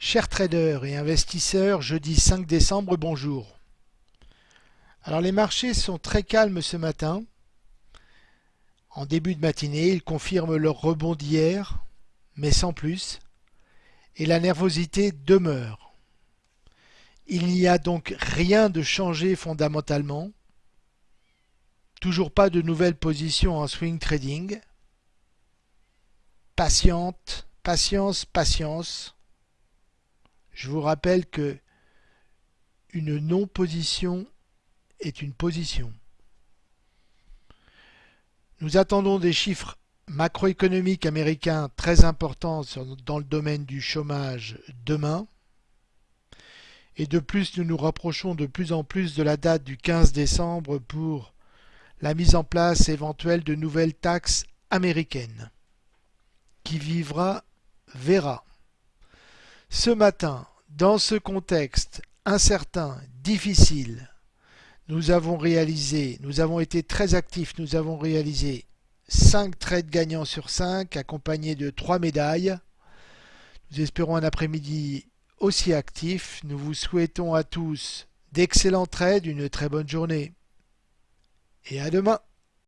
Chers traders et investisseurs, jeudi 5 décembre, bonjour. Alors les marchés sont très calmes ce matin. En début de matinée, ils confirment leur rebond d'hier, mais sans plus, et la nervosité demeure. Il n'y a donc rien de changé fondamentalement, toujours pas de nouvelles positions en swing trading. Patiente, patience, patience. Je vous rappelle que une non-position est une position. Nous attendons des chiffres macroéconomiques américains très importants dans le domaine du chômage demain. Et de plus, nous nous rapprochons de plus en plus de la date du 15 décembre pour la mise en place éventuelle de nouvelles taxes américaines. Qui vivra verra. Ce matin, dans ce contexte incertain, difficile, nous avons réalisé, nous avons été très actifs, nous avons réalisé 5 trades gagnants sur 5 accompagnés de 3 médailles. Nous espérons un après-midi aussi actif. Nous vous souhaitons à tous d'excellents trades, une très bonne journée et à demain.